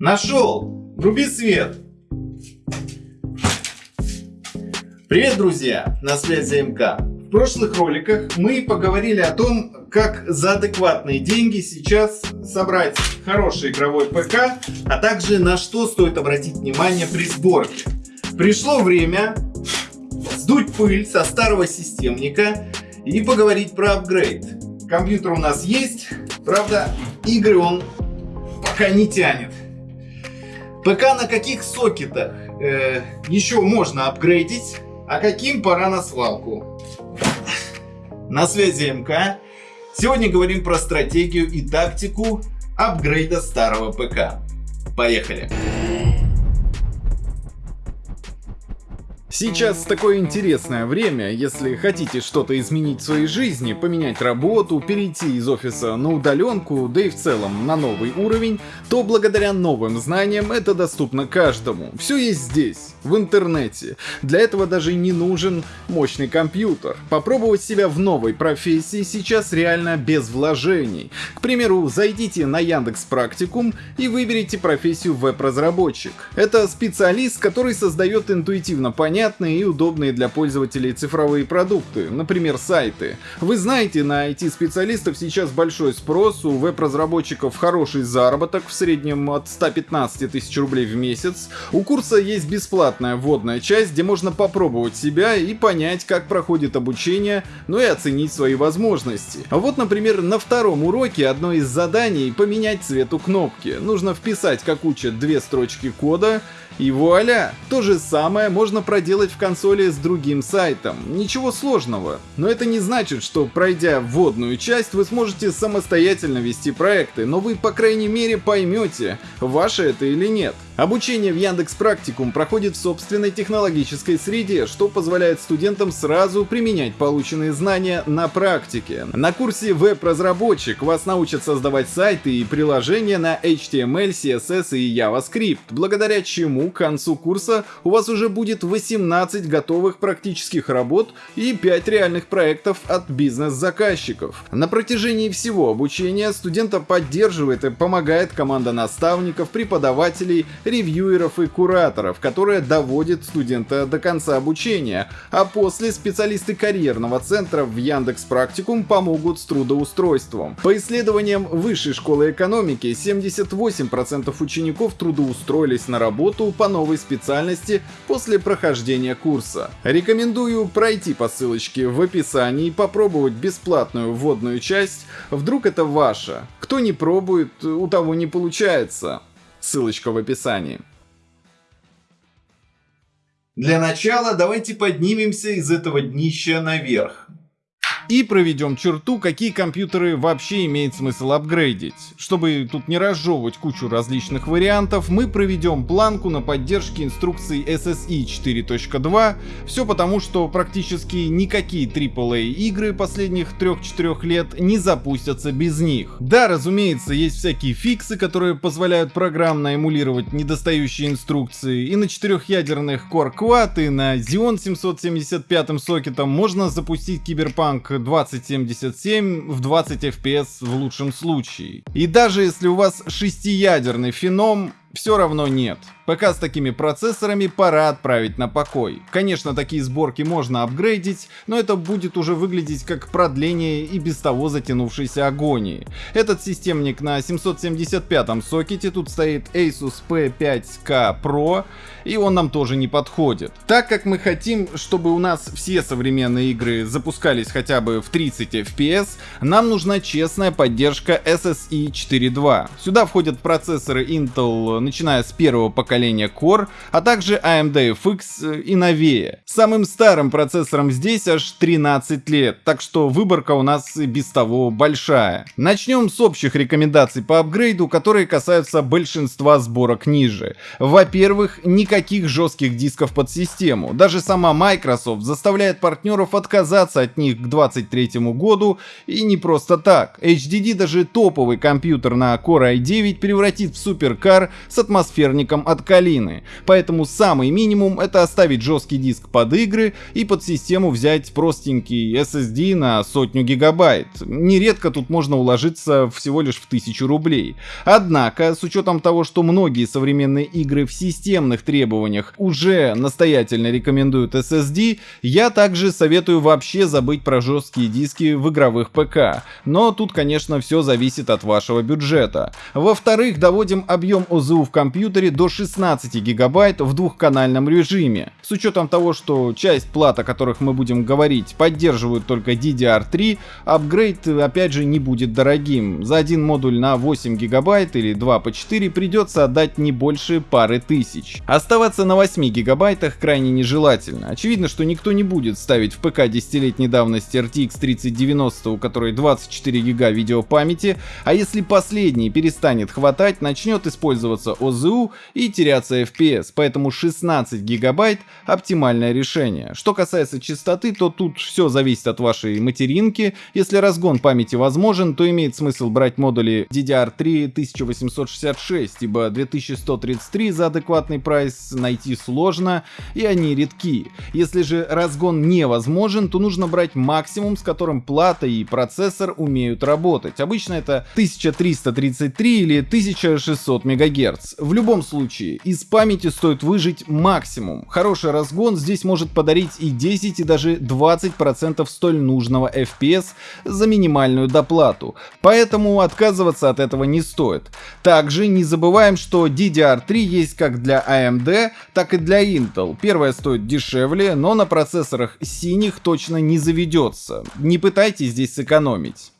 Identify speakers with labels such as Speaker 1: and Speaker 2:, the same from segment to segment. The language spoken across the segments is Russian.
Speaker 1: Нашел! Вруби свет! Привет, друзья! На связи МК. В прошлых роликах мы поговорили о том, как за адекватные деньги сейчас собрать хороший игровой ПК, а также на что стоит обратить внимание при сборке. Пришло время сдуть пыль со старого системника и поговорить про апгрейд. Компьютер у нас есть, правда игры он пока не тянет. ПК на каких сокетах э, еще можно апгрейдить, а каким пора на свалку. На связи МК. Сегодня говорим про стратегию и тактику апгрейда старого ПК. Поехали!
Speaker 2: Сейчас такое интересное время, если хотите что-то изменить в своей жизни, поменять работу, перейти из офиса на удаленку, да и в целом на новый уровень, то благодаря новым знаниям это доступно каждому. Все есть здесь, в интернете. Для этого даже не нужен мощный компьютер. Попробовать себя в новой профессии сейчас реально без вложений. К примеру, зайдите на Яндекс Практикум и выберите профессию веб-разработчик. Это специалист, который создает интуитивно понятные понятные и удобные для пользователей цифровые продукты, например, сайты. Вы знаете, на IT-специалистов сейчас большой спрос, у веб-разработчиков хороший заработок, в среднем от 115 тысяч рублей в месяц. У курса есть бесплатная вводная часть, где можно попробовать себя и понять, как проходит обучение, ну и оценить свои возможности. Вот, например, на втором уроке одно из заданий — поменять цвет у кнопки. Нужно вписать, как учат, две строчки кода, и вуаля! То же самое можно проделать в консоли с другим сайтом. Ничего сложного. Но это не значит, что пройдя вводную часть, вы сможете самостоятельно вести проекты, но вы по крайней мере поймете, ваше это или нет. Обучение в Яндекс Практикум проходит в собственной технологической среде, что позволяет студентам сразу применять полученные знания на практике. На курсе веб-разработчик вас научат создавать сайты и приложения на HTML, CSS и JavaScript, благодаря чему к концу курса у вас уже будет 18 готовых практических работ и 5 реальных проектов от бизнес-заказчиков. На протяжении всего обучения студента поддерживает и помогает команда наставников, преподавателей, ревьюеров и кураторов, которые доводят студента до конца обучения, а после специалисты карьерного центра в Яндекс Практикум помогут с трудоустройством. По исследованиям Высшей школы экономики, 78% учеников трудоустроились на работу по новой специальности после прохождения курса. Рекомендую пройти по ссылочке в описании и попробовать бесплатную вводную часть, вдруг это ваша. Кто не пробует, у того не получается. Ссылочка в описании.
Speaker 1: Для начала давайте поднимемся из этого днища наверх
Speaker 2: и проведем черту, какие компьютеры вообще имеет смысл апгрейдить. Чтобы тут не разжевывать кучу различных вариантов, мы проведем планку на поддержке инструкции SSI 4.2, все потому, что практически никакие AAA игры последних 3-4 лет не запустятся без них. Да, разумеется, есть всякие фиксы, которые позволяют программно эмулировать недостающие инструкции, и на четырехъядерных Core Quad и на Xeon 775 сокетом можно запустить Киберпанк 2077 в 20 FPS в лучшем случае. И даже если у вас шестиядерный феном, все равно нет. ПК с такими процессорами пора отправить на покой. Конечно, такие сборки можно апгрейдить, но это будет уже выглядеть как продление и без того затянувшейся агонии. Этот системник на 775 сокете, тут стоит Asus P5K Pro, и он нам тоже не подходит. Так как мы хотим, чтобы у нас все современные игры запускались хотя бы в 30 FPS, нам нужна честная поддержка SSI 4.2. Сюда входят процессоры Intel начиная с первого поколения Core, а также AMD FX и новее. Самым старым процессором здесь аж 13 лет, так что выборка у нас и без того большая. Начнем с общих рекомендаций по апгрейду, которые касаются большинства сборок ниже. Во-первых, никаких жестких дисков под систему. Даже сама Microsoft заставляет партнеров отказаться от них к 2023 году и не просто так. HDD даже топовый компьютер на Core i9 превратит в суперкар с атмосферником от калины. Поэтому самый минимум это оставить жесткий диск под игры и под систему взять простенький SSD на сотню гигабайт. Нередко тут можно уложиться всего лишь в тысячу рублей. Однако, с учетом того, что многие современные игры в системных требованиях уже настоятельно рекомендуют SSD, я также советую вообще забыть про жесткие диски в игровых ПК. Но тут, конечно, все зависит от вашего бюджета. Во-вторых, доводим объем ОЗУ в компьютере до 16 гигабайт в двухканальном режиме. С учетом того, что часть плат, о которых мы будем говорить, поддерживают только DDR3, апгрейд опять же не будет дорогим. За один модуль на 8 гигабайт или 2 по 4 придется отдать не больше пары тысяч. Оставаться на 8 гигабайтах крайне нежелательно. Очевидно, что никто не будет ставить в ПК десятилетней давности RTX 3090, у которой 24 гига видеопамяти, а если последний перестанет хватать, начнет использоваться ОЗУ и теряться FPS, поэтому 16 гигабайт оптимальное решение. Что касается частоты, то тут все зависит от вашей материнки. Если разгон памяти возможен, то имеет смысл брать модули DDR3 1866, ибо 2133 за адекватный прайс найти сложно, и они редки. Если же разгон невозможен, то нужно брать максимум, с которым плата и процессор умеют работать. Обычно это 1333 или 1600 МГц. В любом случае, из памяти стоит выжить максимум. Хороший разгон здесь может подарить и 10, и даже 20% столь нужного FPS за минимальную доплату. Поэтому отказываться от этого не стоит. Также не забываем, что DDR3 есть как для AMD, так и для Intel. Первая стоит дешевле, но на процессорах синих точно не заведется. Не пытайтесь здесь сэкономить.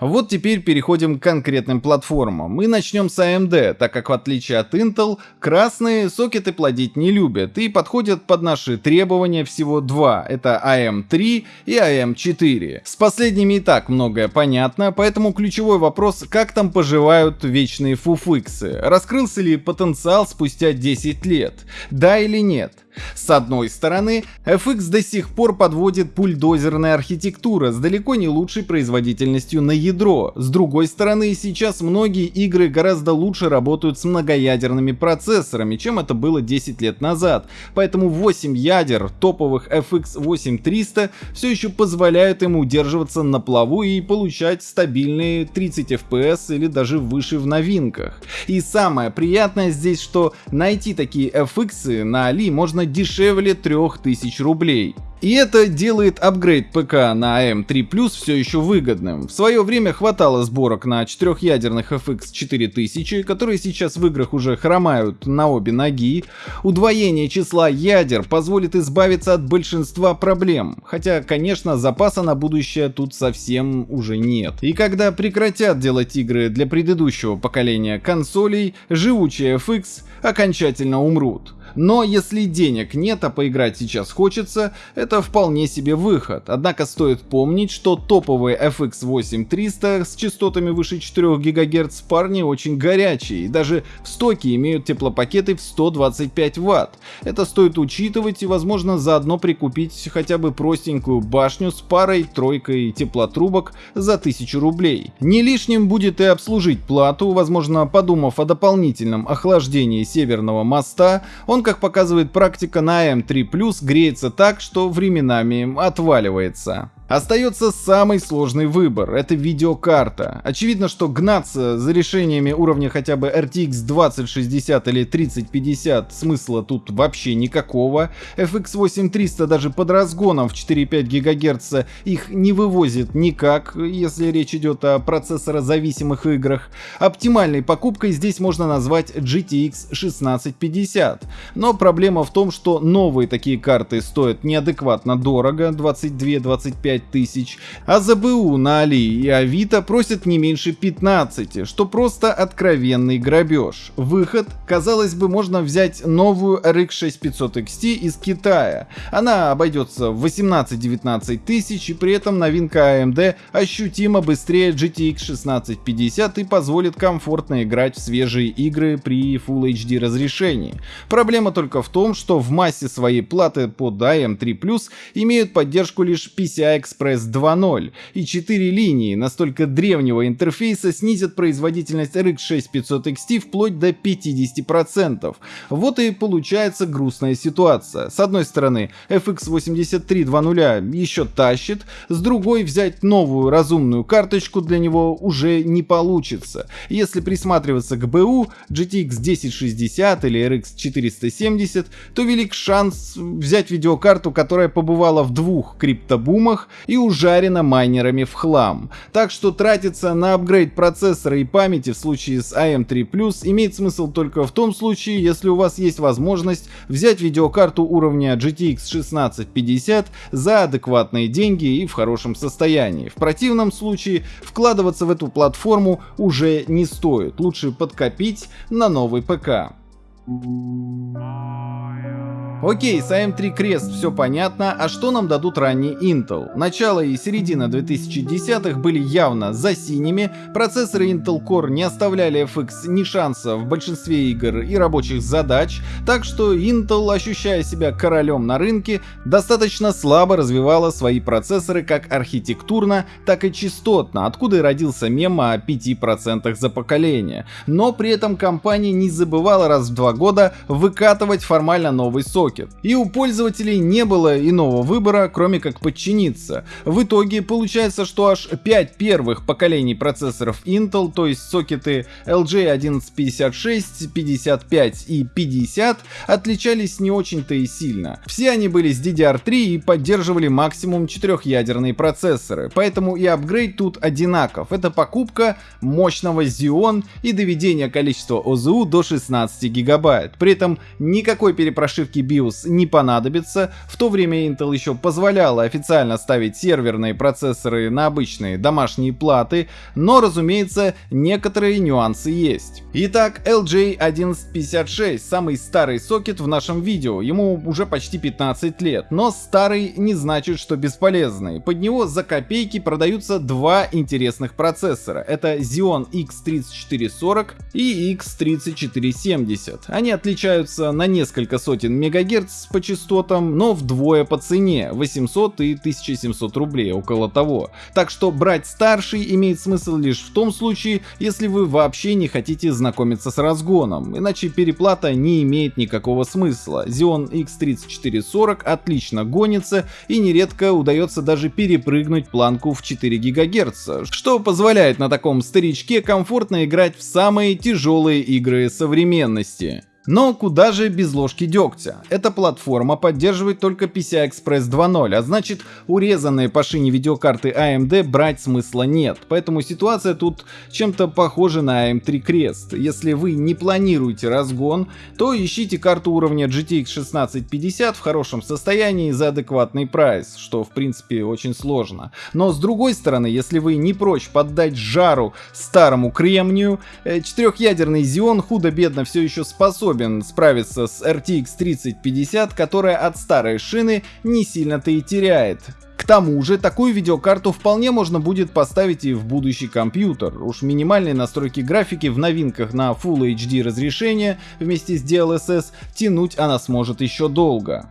Speaker 2: Вот теперь переходим к конкретным платформам. Мы начнем с AMD, так как в отличие от Intel, красные сокеты плодить не любят и подходят под наши требования всего два. Это AM3 и AM4. С последними и так многое понятно, поэтому ключевой вопрос, как там поживают вечные фуфыксы. Раскрылся ли потенциал спустя 10 лет? Да или нет? С одной стороны, FX до сих пор подводит пульдозерная архитектура с далеко не лучшей производительностью на ядро. С другой стороны, сейчас многие игры гораздо лучше работают с многоядерными процессорами, чем это было 10 лет назад. Поэтому 8 ядер топовых FX 8300 все еще позволяют им удерживаться на плаву и получать стабильные 30 FPS или даже выше в новинках. И самое приятное здесь, что найти такие FX на Али можно дешевле 3000 рублей. И это делает апгрейд ПК на AM3 Plus все еще выгодным. В свое время хватало сборок на четырехъядерных FX 4000, которые сейчас в играх уже хромают на обе ноги. Удвоение числа ядер позволит избавиться от большинства проблем, хотя, конечно, запаса на будущее тут совсем уже нет. И когда прекратят делать игры для предыдущего поколения консолей, живучие FX окончательно умрут. Но если денег нет, а поиграть сейчас хочется, это вполне себе выход. Однако стоит помнить, что топовые FX 8300 с частотами выше 4 ГГц парни очень горячие и даже в стоке имеют теплопакеты в 125 Вт. Это стоит учитывать и возможно заодно прикупить хотя бы простенькую башню с парой-тройкой теплотрубок за 1000 рублей. Не лишним будет и обслужить плату, возможно подумав о дополнительном охлаждении северного моста, он как показывает практика на M3+, греется так, что временами отваливается. Остается самый сложный выбор — это видеокарта. Очевидно, что гнаться за решениями уровня хотя бы RTX 2060 или 3050 смысла тут вообще никакого. FX 8300 даже под разгоном в 4,5 ГГц их не вывозит никак, если речь идет о процессорозависимых играх. Оптимальной покупкой здесь можно назвать GTX 1650. Но проблема в том, что новые такие карты стоят неадекватно дорого, 22-25 тысяч, а за БУ на Али и Авито просят не меньше 15, что просто откровенный грабеж. Выход, казалось бы, можно взять новую RX 6500 XT из Китая. Она обойдется в 18-19 тысяч и при этом новинка AMD ощутимо быстрее GTX 1650 и позволит комфортно играть в свежие игры при Full HD разрешении. Проблема только в том, что в массе своей платы под AM3+, имеют поддержку лишь PCI Express 2.0, и 4 линии настолько древнего интерфейса снизят производительность RX 6500 XT вплоть до 50%. Вот и получается грустная ситуация. С одной стороны, FX 83 2.0 еще тащит, с другой взять новую разумную карточку для него уже не получится. Если присматриваться к БУ, GTX 1060 или RX 470, то велик шанс взять видеокарту, которая побывала в двух криптобумах и ужарена майнерами в хлам. Так что тратиться на апгрейд процессора и памяти в случае с AM3 Plus имеет смысл только в том случае, если у вас есть возможность взять видеокарту уровня GTX 1650 за адекватные деньги и в хорошем состоянии. В противном случае вкладываться в эту платформу уже не стоит, лучше подкопить на новый ПК. Окей, с AM3 Crest все понятно, а что нам дадут ранние Intel? Начало и середина 2010-х были явно за синими, процессоры Intel Core не оставляли FX ни шанса в большинстве игр и рабочих задач, так что Intel, ощущая себя королем на рынке, достаточно слабо развивала свои процессоры как архитектурно, так и частотно, откуда и родился мем о 5% за поколение. Но при этом компания не забывала раз в два года выкатывать формально новый сокет. И у пользователей не было иного выбора, кроме как подчиниться. В итоге получается, что аж 5 первых поколений процессоров Intel, то есть сокеты LJ1156, 55 и 50, отличались не очень-то и сильно. Все они были с DDR3 и поддерживали максимум четырехъядерные процессоры, поэтому и апгрейд тут одинаков. Это покупка мощного Xeon и доведение количества ОЗУ до 16 гигабайт. При этом никакой перепрошивки BIOS не понадобится, в то время Intel еще позволяла официально ставить серверные процессоры на обычные домашние платы, но разумеется некоторые нюансы есть. Итак, LJ1156 самый старый сокет в нашем видео, ему уже почти 15 лет, но старый не значит, что бесполезный. Под него за копейки продаются два интересных процессора, это Xeon X3440 и X3470. Они отличаются на несколько сотен мегагерц по частотам, но вдвое по цене 800 и 1700 рублей, около того. Так что брать старший имеет смысл лишь в том случае, если вы вообще не хотите знакомиться с разгоном, иначе переплата не имеет никакого смысла. Xeon X3440 отлично гонится и нередко удается даже перепрыгнуть планку в 4 ГГц, что позволяет на таком старичке комфортно играть в самые тяжелые игры современности. Но куда же без ложки дегтя? Эта платформа поддерживает только PCI-Express 2.0, а значит урезанные по шине видеокарты AMD брать смысла нет, поэтому ситуация тут чем-то похожа на AM3 Crest. Если вы не планируете разгон, то ищите карту уровня GTX 1650 в хорошем состоянии за адекватный прайс, что в принципе очень сложно. Но с другой стороны, если вы не прочь поддать жару старому кремнию, э, четырехъядерный Xeon худо-бедно все еще способен способен справиться с RTX 3050, которая от старой шины не сильно-то и теряет. К тому же, такую видеокарту вполне можно будет поставить и в будущий компьютер. Уж минимальные настройки графики в новинках на Full HD разрешение вместе с DLSS тянуть она сможет еще долго.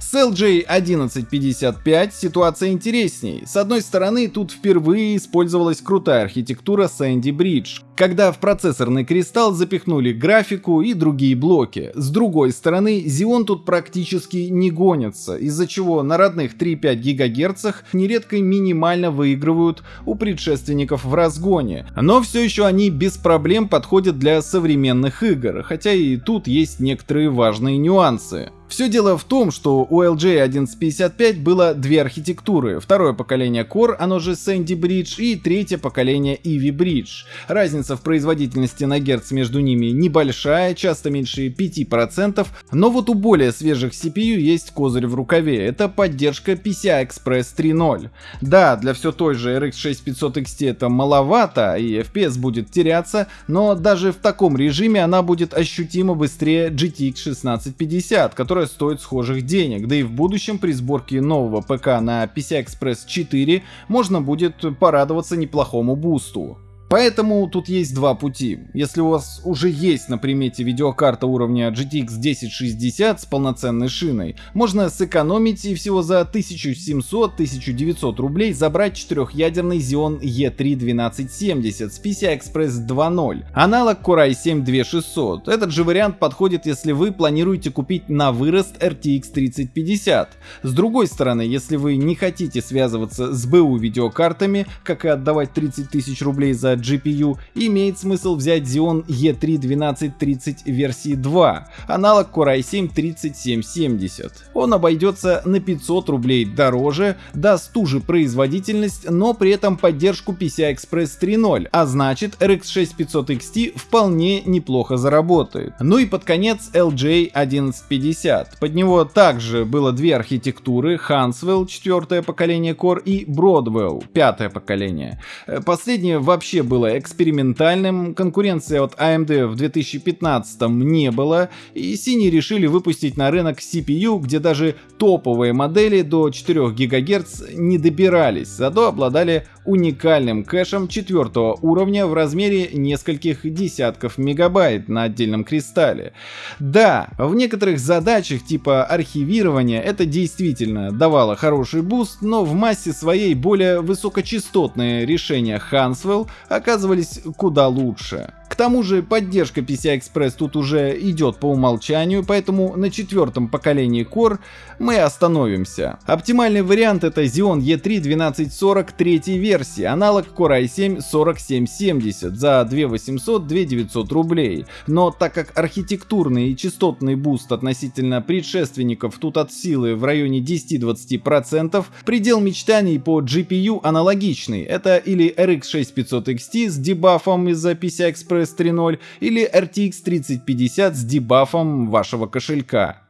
Speaker 2: С LJ 1155 ситуация интересней. С одной стороны, тут впервые использовалась крутая архитектура Sandy Bridge, когда в процессорный кристалл запихнули графику и другие блоки. С другой стороны, Xeon тут практически не гонится, из-за чего на родных 3,5 ГГц нередко минимально выигрывают у предшественников в разгоне. Но все еще они без проблем подходят для современных игр, хотя и тут есть некоторые важные нюансы. Все дело в том, что у LJ 1155 было две архитектуры. Второе поколение Core, оно же Sandy Bridge, и третье поколение Ivy Bridge. Разница в производительности на герц между ними небольшая, часто меньше 5%, но вот у более свежих CPU есть козырь в рукаве. Это поддержка PCI Express 3.0. Да, для все той же RX 6500 XT это маловато, и FPS будет теряться, но даже в таком режиме она будет ощутимо быстрее GTX 1650, который которая стоит схожих денег, да и в будущем при сборке нового ПК на PCI Express 4 можно будет порадоваться неплохому бусту. Поэтому тут есть два пути. Если у вас уже есть на примете видеокарта уровня GTX 1060 с полноценной шиной, можно сэкономить и всего за 1700-1900 рублей забрать четырехъядерный Xeon E3-1270 с PCI-Express 2.0, аналог Core i7-2600. Этот же вариант подходит, если вы планируете купить на вырост RTX 3050. С другой стороны, если вы не хотите связываться с БУ видеокартами, как и отдавать 30 тысяч рублей за GPU, имеет смысл взять Xeon E3-1230 версии 2, аналог Core i7-3770. Он обойдется на 500 рублей дороже, даст ту же производительность, но при этом поддержку PCI-Express 3.0, а значит RX 6500 XT вполне неплохо заработает. Ну и под конец LJ 1150. Под него также было две архитектуры, Hanswell четвертое поколение Core и Broadwell пятое поколение. Э, последнее вообще было экспериментальным, конкуренции от AMD в 2015 не было, и синие решили выпустить на рынок CPU, где даже топовые модели до 4 ГГц не добирались, зато обладали уникальным кэшем четвертого уровня в размере нескольких десятков мегабайт на отдельном кристалле. Да, в некоторых задачах типа архивирования это действительно давало хороший boost, но в массе своей более высокочастотные решения Haswell оказывались куда лучше. Тому же поддержка PCI-Express тут уже идет по умолчанию, поэтому на четвертом поколении Core мы остановимся. Оптимальный вариант это Xeon E3 1240 третьей версии, аналог Core i7 4770 за 2800-2900 рублей. Но так как архитектурный и частотный boost относительно предшественников тут от силы в районе 10-20%, предел мечтаний по GPU аналогичный. Это или RX 6500 XT с дебафом из-за PCI-Express Express 3.0 или RTX 3050 с дебафом вашего кошелька.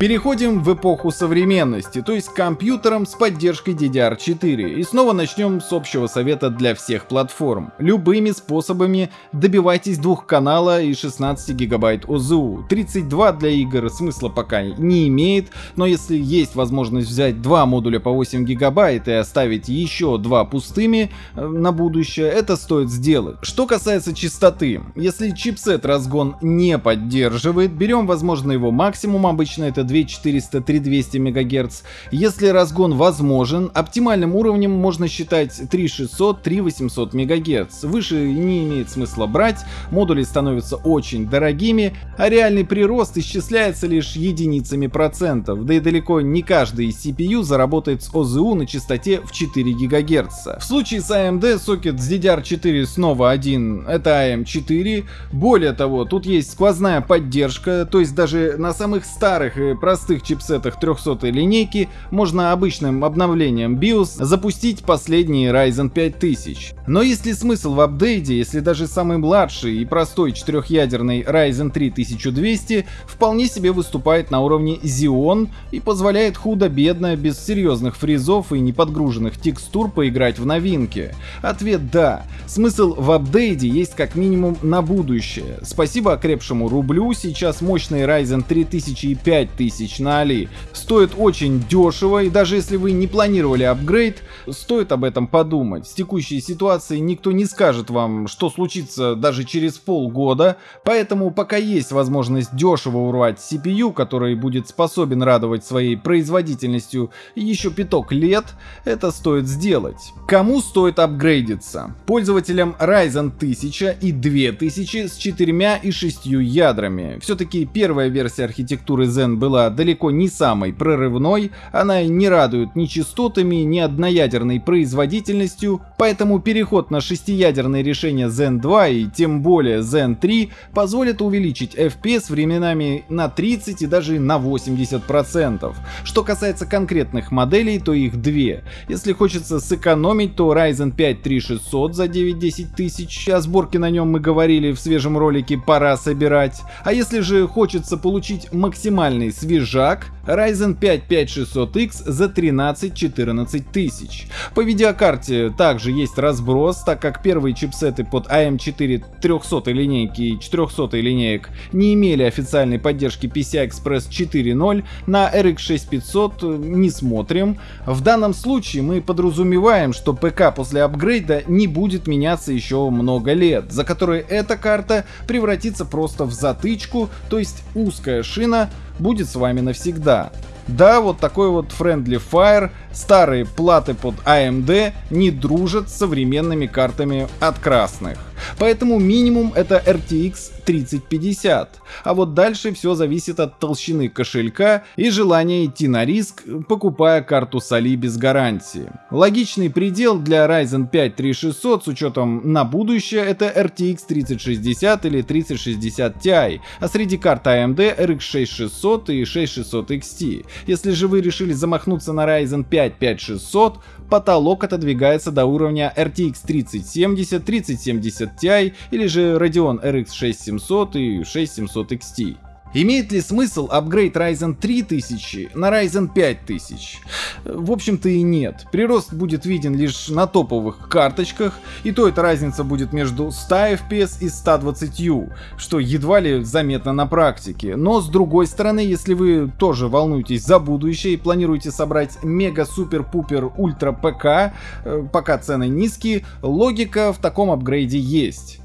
Speaker 2: Переходим в эпоху современности, то есть к компьютерам с поддержкой DDR4. И снова начнем с общего совета для всех платформ. Любыми способами добивайтесь двух канала и 16 гигабайт ОЗУ. 32 для игр смысла пока не имеет, но если есть возможность взять два модуля по 8 гигабайт и оставить еще два пустыми э, на будущее, это стоит сделать. Что касается частоты, если чипсет разгон не поддерживает, берем возможно его максимум, обычно это 2400-3200 МГц. Если разгон возможен, оптимальным уровнем можно считать 3600-3800 МГц. Выше не имеет смысла брать, модули становятся очень дорогими, а реальный прирост исчисляется лишь единицами процентов, да и далеко не каждый CPU заработает с ОЗУ на частоте в 4 ГГц. В случае с AMD сокет с DDR4 снова один, это AM4. Более того, тут есть сквозная поддержка, то есть даже на самых старых и простых чипсетах 300 линейки можно обычным обновлением BIOS запустить последний Ryzen 5000. Но есть ли смысл в апдейте, если даже самый младший и простой четырехъядерный Ryzen 3 1200 вполне себе выступает на уровне Xeon и позволяет худо-бедно, без серьезных фризов и неподгруженных текстур поиграть в новинки? Ответ да. Смысл в апдейте есть как минимум на будущее. Спасибо окрепшему рублю, сейчас мощный Ryzen 3000 и 5000 тысяч на Али. Стоит очень дешево, и даже если вы не планировали апгрейд, стоит об этом подумать. В текущей ситуации никто не скажет вам, что случится даже через полгода, поэтому пока есть возможность дешево урвать CPU, который будет способен радовать своей производительностью еще пяток лет, это стоит сделать. Кому стоит апгрейдиться? Пользователям Ryzen 1000 и 2000 с 4 и 6 ядрами. Все-таки первая версия архитектуры Zen была была далеко не самой прорывной, она не радует ни частотами, ни одноядерной производительностью, поэтому переход на шестиядерное решение Zen 2 и тем более Zen 3 позволит увеличить FPS временами на 30 и даже на 80%. Что касается конкретных моделей, то их две. Если хочется сэкономить, то Ryzen 5 3600 за 9-10 тысяч, о сборке на нем мы говорили в свежем ролике «Пора собирать». А если же хочется получить максимальный свежак Ryzen 5 5600X за 13-14 тысяч. По видеокарте также есть разброс, так как первые чипсеты под AM4 300 линейки и 400 линеек не имели официальной поддержки PCI-Express 4.0, на RX 6500 не смотрим. В данном случае мы подразумеваем, что ПК после апгрейда не будет меняться еще много лет, за которые эта карта превратится просто в затычку, то есть узкая шина будет с вами навсегда. Да, вот такой вот Friendly Fire, старые платы под AMD не дружат с современными картами от красных. Поэтому минимум это RTX 3050. А вот дальше все зависит от толщины кошелька и желания идти на риск, покупая карту с Али без гарантии. Логичный предел для Ryzen 5 3600 с учетом на будущее это RTX 3060 или 3060 Ti, а среди карт AMD RX 6600 и 6600 XT. Если же вы решили замахнуться на Ryzen 5 5600, потолок отодвигается до уровня RTX 3070, 3070 Ti или же Radeon RX 6700 и 6700 XT. Имеет ли смысл апгрейд Ryzen 3000 на Ryzen 5000? В общем-то и нет. Прирост будет виден лишь на топовых карточках, и то эта разница будет между 100 FPS и 120 U, что едва ли заметно на практике. Но с другой стороны, если вы тоже волнуетесь за будущее и планируете собрать мега-супер-пупер ультра ПК, э, пока цены низкие, логика в таком апгрейде есть.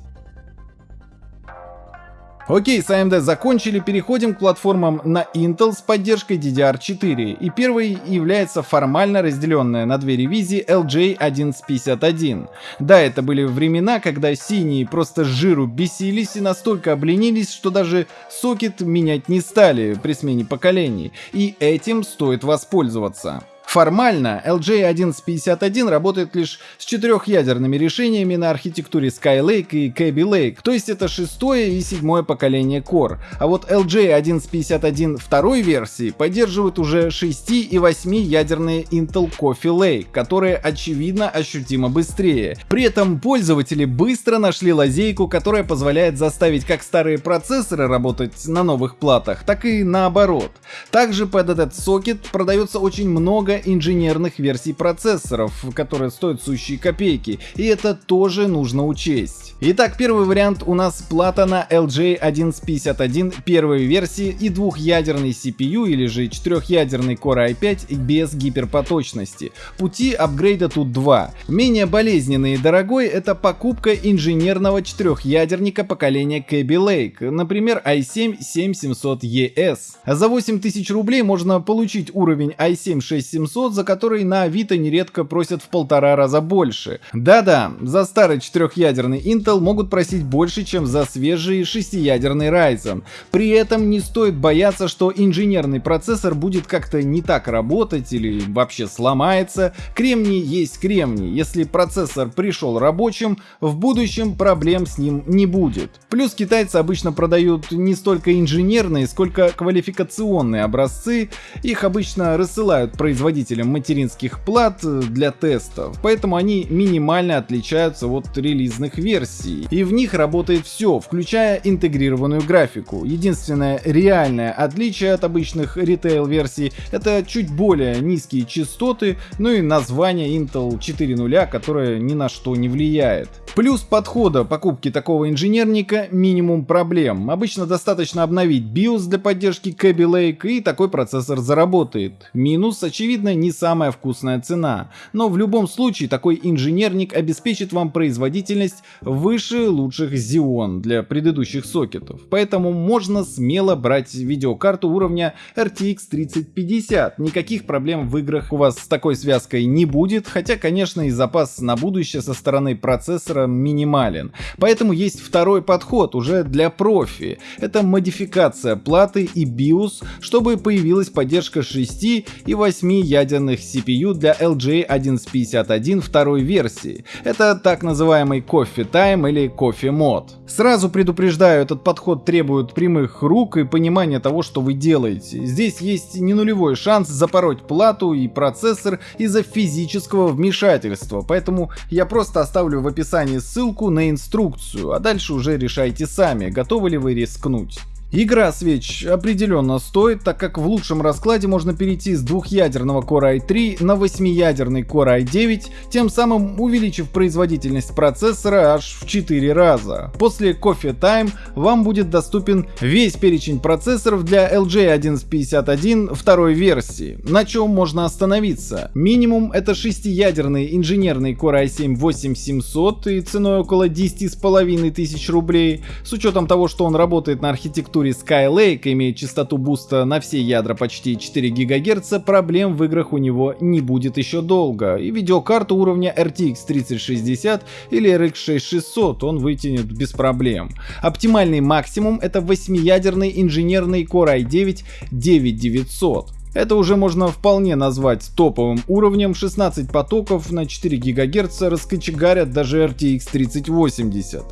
Speaker 2: Окей, с AMD закончили, переходим к платформам на Intel с поддержкой DDR4. И первой является формально разделенная на две ревизии LJ1151. Да, это были времена, когда синие просто жиру бесились и настолько обленились, что даже сокет менять не стали при смене поколений. И этим стоит воспользоваться. Формально LJ1151 работает лишь с четырехъядерными решениями на архитектуре Skylake и Kaby Lake, то есть это шестое и седьмое поколение Core. А вот LJ1151 второй версии поддерживает уже 6 и 8 ядерные Intel Coffee Lake, которые очевидно ощутимо быстрее. При этом пользователи быстро нашли лазейку, которая позволяет заставить как старые процессоры работать на новых платах, так и наоборот. Также под этот сокет продается очень много инженерных версий процессоров, которые стоят сущие копейки, и это тоже нужно учесть. Итак, первый вариант у нас плата на LJ1151 первой версии и двухъядерный CPU или же четырехъядерный Core i5 без гиперпоточности. Пути апгрейда тут два. Менее болезненный и дорогой это покупка инженерного четырехъядерника поколения Kaby Lake, например i7-7700ES. За 8000 рублей можно получить уровень i7-6700, за который на Авито нередко просят в полтора раза больше. Да-да, за старый четырехъядерный Intel могут просить больше, чем за свежий шестиядерный Ryzen. При этом не стоит бояться, что инженерный процессор будет как-то не так работать или вообще сломается. Кремний есть кремний. Если процессор пришел рабочим, в будущем проблем с ним не будет. Плюс китайцы обычно продают не столько инженерные, сколько квалификационные образцы. Их обычно рассылают производителям материнских плат для тестов, поэтому они минимально отличаются от релизных версий версий, и в них работает все, включая интегрированную графику. Единственное реальное отличие от обычных ритейл-версий это чуть более низкие частоты, ну и название Intel 4.0, которое ни на что не влияет. Плюс подхода покупки такого инженерника минимум проблем. Обычно достаточно обновить BIOS для поддержки Kaby Lake и такой процессор заработает. Минус, очевидно, не самая вкусная цена. Но в любом случае такой инженерник обеспечит вам производительность выше лучших Xeon для предыдущих сокетов, поэтому можно смело брать видеокарту уровня RTX 3050. Никаких проблем в играх у вас с такой связкой не будет, хотя, конечно, и запас на будущее со стороны процессора минимален. Поэтому есть второй подход уже для профи. Это модификация платы и BIOS, чтобы появилась поддержка 6 и 8 ядерных CPU для LJ 1151 второй версии. Это так называемый Time или кофе мод. Сразу предупреждаю, этот подход требует прямых рук и понимания того, что вы делаете. Здесь есть не нулевой шанс запороть плату и процессор из-за физического вмешательства, поэтому я просто оставлю в описании ссылку на инструкцию, а дальше уже решайте сами, готовы ли вы рискнуть. Игра свеч определенно стоит, так как в лучшем раскладе можно перейти с двухъядерного Core i3 на восьмиядерный Core i9, тем самым увеличив производительность процессора аж в 4 раза. После Coffee Time вам будет доступен весь перечень процессоров для LG 1151 второй версии. На чем можно остановиться? Минимум это шестиядерный инженерный Core i7 8700 и ценой около 10,5 тысяч рублей. С учетом того, что он работает на архитектуре архитектуре Skylake, имеет частоту буста на все ядра почти 4 ГГц, проблем в играх у него не будет еще долго. И видеокарту уровня RTX 3060 или RX 6600 он вытянет без проблем. Оптимальный максимум это 8-ядерный инженерный Core i9 9900. Это уже можно вполне назвать топовым уровнем, 16 потоков на 4 ГГц раскочегарят даже RTX 3080.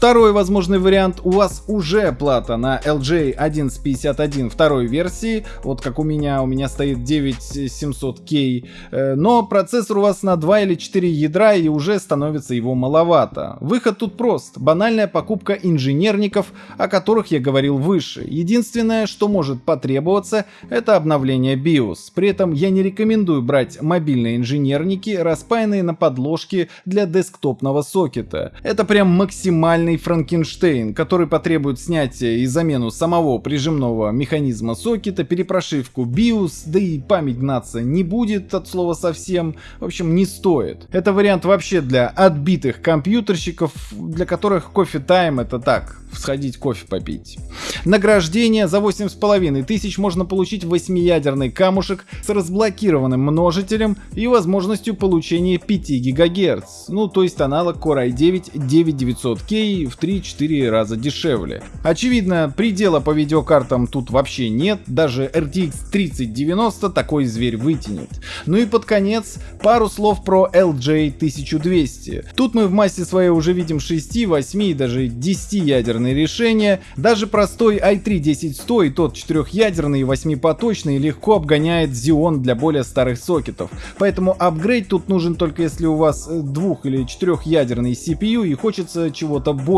Speaker 2: Второй возможный вариант, у вас уже плата на LJ 1151 второй версии, вот как у меня, у меня стоит 9700K, э, но процессор у вас на 2 или 4 ядра и уже становится его маловато. Выход тут прост, банальная покупка инженерников, о которых я говорил выше. Единственное, что может потребоваться, это обновление BIOS. При этом я не рекомендую брать мобильные инженерники, распаянные на подложке для десктопного сокета. Это прям максимально банальный Франкенштейн, который потребует снятия и замену самого прижимного механизма сокета, перепрошивку BIOS, да и память гнаться не будет от слова совсем, в общем не стоит. Это вариант вообще для отбитых компьютерщиков, для которых кофе тайм это так, сходить кофе попить. Награждение за 8,5 тысяч можно получить 8-ядерный камушек с разблокированным множителем и возможностью получения 5 ГГц, ну то есть аналог Core i9 9900K в 3-4 раза дешевле. Очевидно, предела по видеокартам тут вообще нет, даже RTX 3090 такой зверь вытянет. Ну и под конец пару слов про LJ 1200. Тут мы в массе своей уже видим 6, 8 и даже 10 ядерных ядерные решения, даже простой i3-10100 и тот четырехъядерный и восьмипоточный легко обгоняет Xeon для более старых сокетов. Поэтому апгрейд тут нужен только если у вас э, двух- или четырехъядерный CPU и хочется чего-то большего.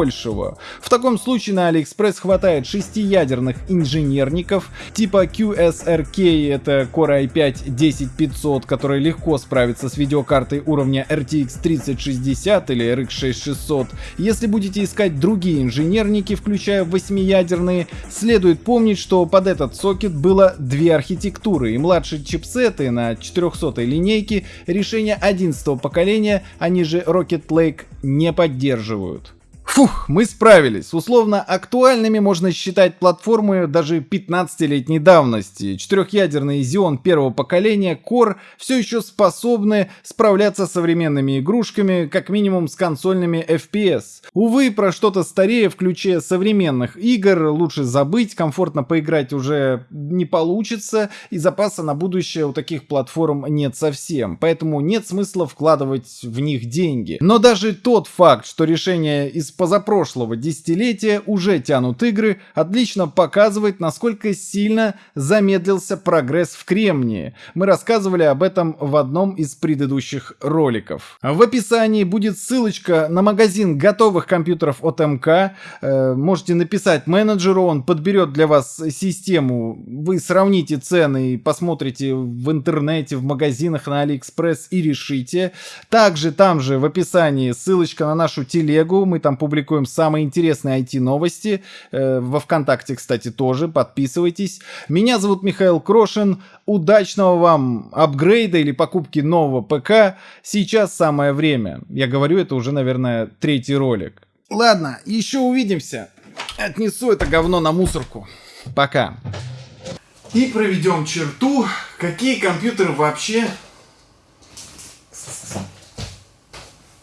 Speaker 2: В таком случае на AliExpress хватает шестиядерных инженерников типа QSRK, это Core i5-10500, который легко справится с видеокартой уровня RTX 3060 или RX 6600. Если будете искать другие инженерники, включая восьмиядерные, следует помнить, что под этот сокет было две архитектуры, и младшие чипсеты на 400 линейке решения 11 поколения, они же Rocket Lake, не поддерживают. Фух, мы справились. Условно актуальными можно считать платформы даже 15-летней давности. Четырехъядерный Xeon первого поколения Core все еще способны справляться с современными игрушками, как минимум с консольными FPS. Увы, про что-то старее в ключе современных игр лучше забыть, комфортно поиграть уже не получится, и запаса на будущее у таких платформ нет совсем, поэтому нет смысла вкладывать в них деньги. Но даже тот факт, что решение из позапрошлого десятилетия уже тянут игры, отлично показывает, насколько сильно замедлился прогресс в Кремнии. Мы рассказывали об этом в одном из предыдущих роликов. В описании будет ссылочка на магазин готовых компьютеров от МК. Э, можете написать менеджеру, он подберет для вас систему. Вы сравните цены и посмотрите в интернете, в магазинах на Алиэкспресс и решите. Также там же в описании ссылочка на нашу телегу. Мы там публикуем самые интересные IT-новости. Э, во ВКонтакте, кстати, тоже. Подписывайтесь. Меня зовут Михаил Крошин. Удачного вам апгрейда или покупки нового ПК. Сейчас самое время. Я говорю, это уже, наверное, третий ролик. Ладно, еще увидимся. Отнесу это говно на мусорку. Пока. И проведем черту, какие компьютеры вообще